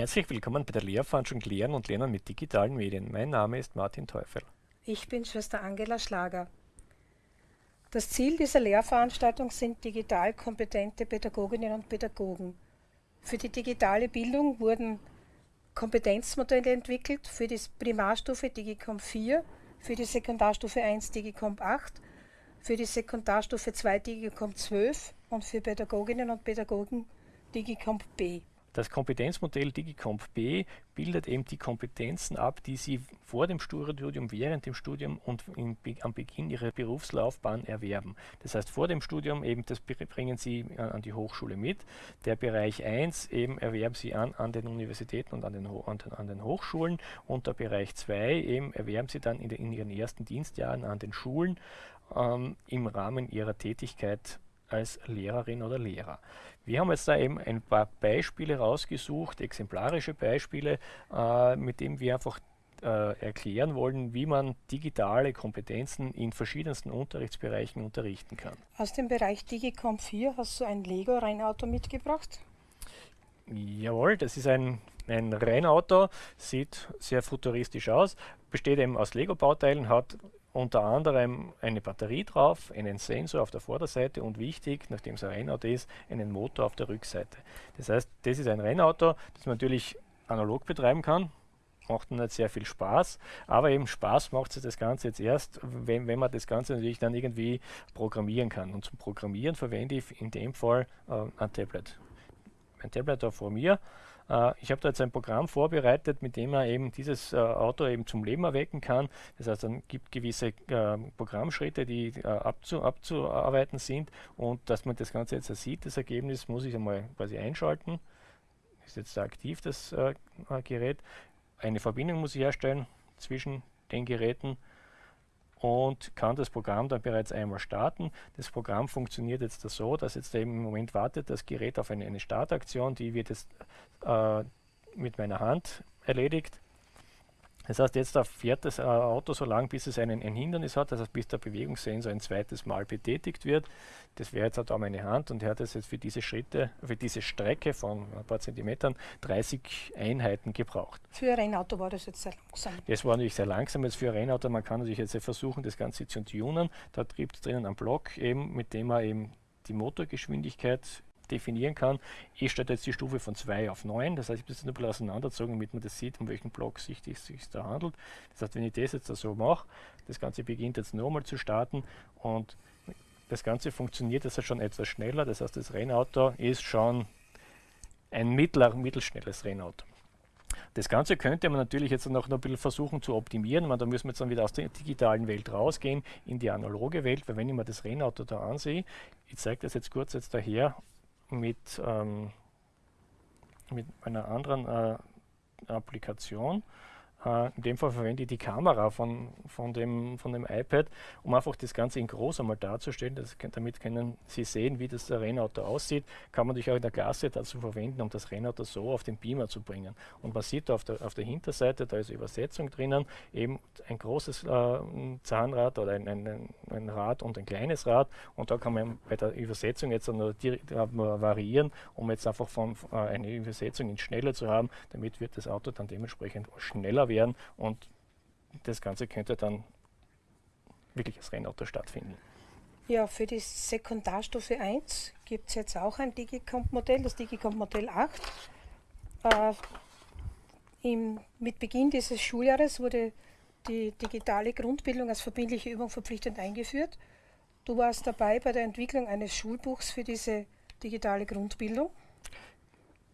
Herzlich willkommen bei der Lehrveranstaltung Lehren und Lernen mit digitalen Medien. Mein Name ist Martin Teufel. Ich bin Schwester Angela Schlager. Das Ziel dieser Lehrveranstaltung sind digital kompetente Pädagoginnen und Pädagogen. Für die digitale Bildung wurden Kompetenzmodelle entwickelt für die Primarstufe Digicomp 4, für die Sekundarstufe 1 Digicomp 8, für die Sekundarstufe 2 Digicomp 12 und für Pädagoginnen und Pädagogen Digicomp B. Das Kompetenzmodell Digicomp B bildet eben die Kompetenzen ab, die Sie vor dem Studium, während dem Studium und in, am Beginn Ihrer Berufslaufbahn erwerben. Das heißt, vor dem Studium eben, das bringen Sie an die Hochschule mit. Der Bereich 1 eben erwerben Sie an, an den Universitäten und an den, an, an den Hochschulen und der Bereich 2 eben erwerben Sie dann in, de, in Ihren ersten Dienstjahren an den Schulen ähm, im Rahmen Ihrer Tätigkeit als Lehrerin oder Lehrer. Wir haben jetzt da eben ein paar Beispiele rausgesucht, exemplarische Beispiele, äh, mit denen wir einfach äh, erklären wollen, wie man digitale Kompetenzen in verschiedensten Unterrichtsbereichen unterrichten kann. Aus dem Bereich Digicom 4 hast du ein Lego-Rennauto mitgebracht? Jawohl, das ist ein, ein Rennauto, sieht sehr futuristisch aus, besteht eben aus Lego-Bauteilen, hat unter anderem eine Batterie drauf, einen Sensor auf der Vorderseite und wichtig, nachdem es ein Rennauto ist, einen Motor auf der Rückseite. Das heißt, das ist ein Rennauto, das man natürlich analog betreiben kann, macht nicht sehr viel Spaß, aber eben Spaß macht es das Ganze jetzt erst, wenn, wenn man das Ganze natürlich dann irgendwie programmieren kann. Und zum Programmieren verwende ich in dem Fall äh, ein Tablet. Ein Tablet da vor mir ich habe da jetzt ein Programm vorbereitet, mit dem man eben dieses äh, Auto eben zum Leben erwecken kann. Das heißt, dann gibt gewisse äh, Programmschritte, die abzu abzuarbeiten sind und dass man das Ganze jetzt sieht, das Ergebnis, muss ich einmal quasi einschalten. Ist jetzt da aktiv das Gerät. Eine Verbindung muss ich herstellen zwischen den Geräten und kann das Programm dann bereits einmal starten. Das Programm funktioniert jetzt so, dass jetzt eben im Moment wartet das Gerät auf eine, eine Startaktion, die wird jetzt äh, mit meiner Hand erledigt. Das heißt, jetzt fährt das äh, Auto so lange, bis es einen, ein Hindernis hat, das heißt, bis der Bewegungssensor ein zweites Mal betätigt wird. Das wäre jetzt da meine Hand und er hat das jetzt für diese Schritte, für diese Strecke von ein paar Zentimetern 30 Einheiten gebraucht. Für ein Rennauto war das jetzt sehr langsam. Das war natürlich sehr langsam jetzt für ein Rennauto. Man kann natürlich jetzt versuchen, das Ganze zu tunen. Da trieb es drinnen einen Block, eben, mit dem man eben die Motorgeschwindigkeit definieren kann. Ich stelle jetzt die Stufe von 2 auf 9, das heißt, ich habe das ein bisschen auseinandergezogen, damit man das sieht, um welchen Block sich es da handelt. Das heißt, wenn ich das jetzt so mache, das Ganze beginnt jetzt nochmal zu starten und das Ganze funktioniert jetzt schon etwas schneller, das heißt, das Rennauto ist schon ein mittler, mittelschnelles Rennauto. Das Ganze könnte man natürlich jetzt noch ein bisschen versuchen zu optimieren. Man, da müssen wir jetzt dann wieder aus der digitalen Welt rausgehen in die analoge Welt, weil wenn ich mir das Rennauto da ansehe, ich zeige das jetzt kurz jetzt daher, mit, ähm, mit einer anderen äh, Applikation. Uh, in dem Fall verwende ich die Kamera von, von, dem, von dem iPad, um einfach das Ganze in groß einmal darzustellen. Das, damit können Sie sehen, wie das Rennauto aussieht. Kann man natürlich auch in der Klasse dazu verwenden, um das Rennauto so auf den Beamer zu bringen. Und man sieht auf der, auf der Hinterseite, da ist Übersetzung drinnen, eben ein großes äh, Zahnrad oder ein, ein, ein, Rad und ein kleines Rad. Und da kann man bei der Übersetzung jetzt noch variieren, um jetzt einfach von, äh, eine Übersetzung in schneller zu haben. Damit wird das Auto dann dementsprechend schneller werden und das Ganze könnte dann wirklich als Rennauto stattfinden. Ja, für die Sekundarstufe 1 gibt es jetzt auch ein Digicomp-Modell, das Digicomp-Modell 8. Äh, im, mit Beginn dieses Schuljahres wurde die digitale Grundbildung als verbindliche Übung verpflichtend eingeführt. Du warst dabei bei der Entwicklung eines Schulbuchs für diese digitale Grundbildung.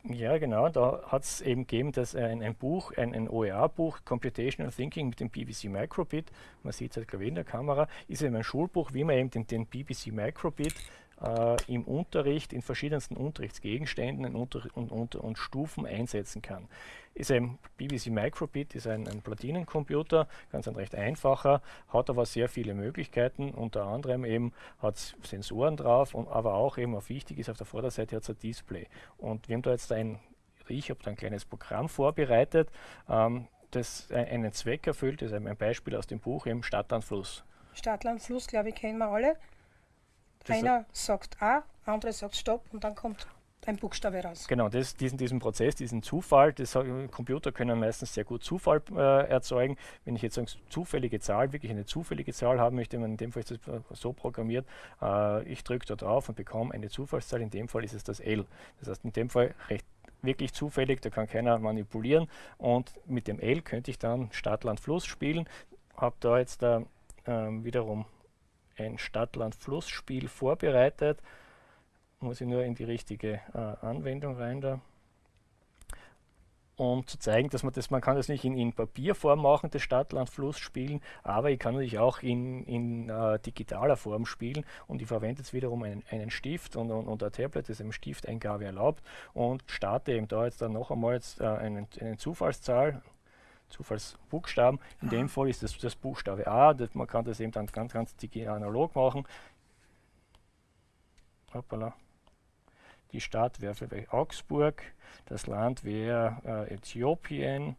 Ja, genau. Da hat es eben gegeben, dass ein, ein Buch, ein, ein OER-Buch, Computational Thinking mit dem BBC Microbit, man sieht es glaube ich in der Kamera, ist eben ein Schulbuch, wie man eben den, den BBC Microbit äh, im Unterricht in verschiedensten Unterrichtsgegenständen und, und, und, und, Stufen einsetzen kann. Ist ein BBC Microbit, ist ein, ein Platinencomputer, ganz ein recht einfacher, hat aber sehr viele Möglichkeiten, unter anderem eben hat es Sensoren drauf, und, aber auch eben auf wichtig ist auf der Vorderseite hat es ein Display. Und wir haben da jetzt ein, ich habe da ein kleines Programm vorbereitet, ähm, das einen Zweck erfüllt, das ist ein Beispiel aus dem Buch, eben Stadtland Fluss. Stadtland Fluss, glaube ich, kennen wir alle. Einer sagt A, andere sagt Stopp und dann kommt ein Buchstabe raus. Genau, das, diesen, diesen Prozess, diesen Zufall, das, Computer können meistens sehr gut Zufall äh, erzeugen. Wenn ich jetzt eine zufällige Zahl, wirklich eine zufällige Zahl haben möchte, in dem Fall ist das so programmiert, äh, ich drücke da drauf und bekomme eine Zufallszahl, in dem Fall ist es das L. Das heißt, in dem Fall recht wirklich zufällig, da kann keiner manipulieren und mit dem L könnte ich dann Stadt, Land, Fluss spielen. Habe da jetzt da ähm, wiederum ein Stadt-Land-Fluss-Spiel vorbereitet. Muss ich nur in die richtige äh, Anwendung rein da. Um zu zeigen, dass man das, man kann das nicht in, in Papierform machen, das Stadt-Land-Fluss spielen, aber ich kann natürlich auch in, in uh, digitaler Form spielen und ich verwende jetzt wiederum einen, einen Stift und, und, und ein Tablet, das eben Stifteingabe erlaubt und starte eben da jetzt dann noch einmal jetzt, uh, einen, eine Zufallszahl, Zufallsbuchstaben. In dem Fall ist das das Buchstabe A. Das, man kann das eben dann ganz, ganz analog machen. Hoppala. Die Stadt wäre vielleicht Augsburg, das Land wäre äh, Äthiopien.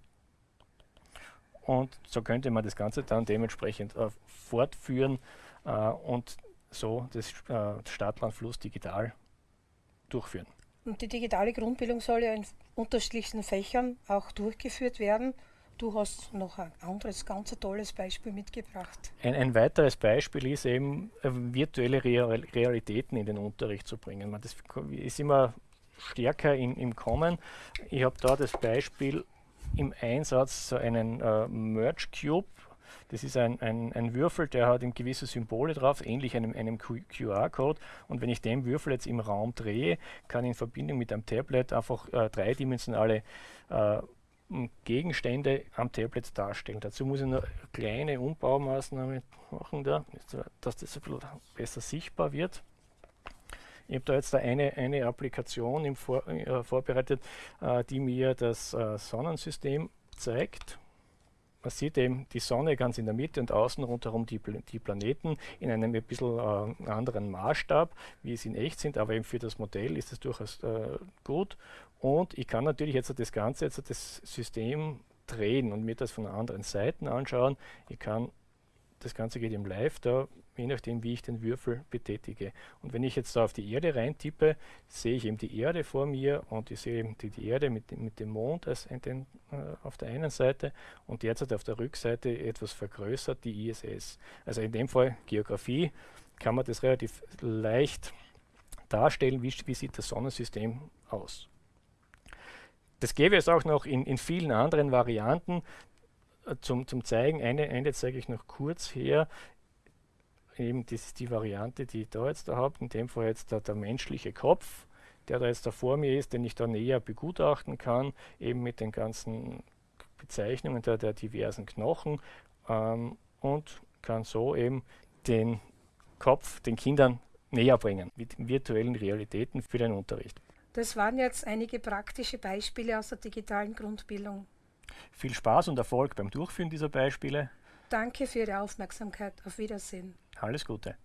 Und so könnte man das Ganze dann dementsprechend äh, fortführen äh, und so das äh, Stadtlandfluss digital durchführen. Und die digitale Grundbildung soll ja in unterschiedlichen Fächern auch durchgeführt werden. Du hast noch ein anderes ganz tolles Beispiel mitgebracht. Ein, ein weiteres Beispiel ist eben, äh, virtuelle Real Realitäten in den Unterricht zu bringen. Das ist immer stärker in, im Kommen. Ich habe da das Beispiel im Einsatz so einen äh, Merge Cube. Das ist ein, ein, ein, Würfel, der hat gewisse Symbole drauf, ähnlich einem, einem QR-Code. Und wenn ich den Würfel jetzt im Raum drehe, kann in Verbindung mit einem Tablet einfach äh, dreidimensionale äh, Gegenstände am Tablet darstellen. Dazu muss ich nur eine kleine Umbaumaßnahme machen, da, dass das ein bisschen besser sichtbar wird. Ich habe da jetzt da eine, eine Applikation Vor, äh, vorbereitet, äh, die mir das äh, Sonnensystem zeigt. Man sieht eben die Sonne ganz in der Mitte und außen rundherum die, die Planeten in einem ein bisschen äh, anderen Maßstab, wie sie in echt sind, aber eben für das Modell ist es durchaus äh, gut. Und ich kann natürlich jetzt das Ganze, jetzt das System drehen und mir das von anderen Seiten anschauen. Ich kann, das Ganze geht im Live da, je nachdem wie ich den Würfel betätige. Und wenn ich jetzt da auf die Erde reintippe, sehe ich eben die Erde vor mir und ich sehe eben die, die Erde mit, mit dem Mond als den, äh, auf der einen Seite und derzeit auf der Rückseite etwas vergrößert, die ISS. Also in dem Fall Geografie kann man das relativ leicht darstellen, wie, wie sieht das Sonnensystem aus. Das gäbe es auch noch in, in vielen anderen Varianten äh, zum, zum Zeigen. Eine, eine zeige ich noch kurz her eben das ist die Variante, die ich da jetzt da habe, in dem Fall jetzt da der menschliche Kopf, der da jetzt da vor mir ist, den ich da näher begutachten kann, eben mit den ganzen Bezeichnungen der, der diversen Knochen ähm, und kann so eben den Kopf den Kindern näher bringen mit virtuellen Realitäten für den Unterricht. Das waren jetzt einige praktische Beispiele aus der digitalen Grundbildung. Viel Spaß und Erfolg beim Durchführen dieser Beispiele. Danke für Ihre Aufmerksamkeit. Auf Wiedersehen. Alles Gute.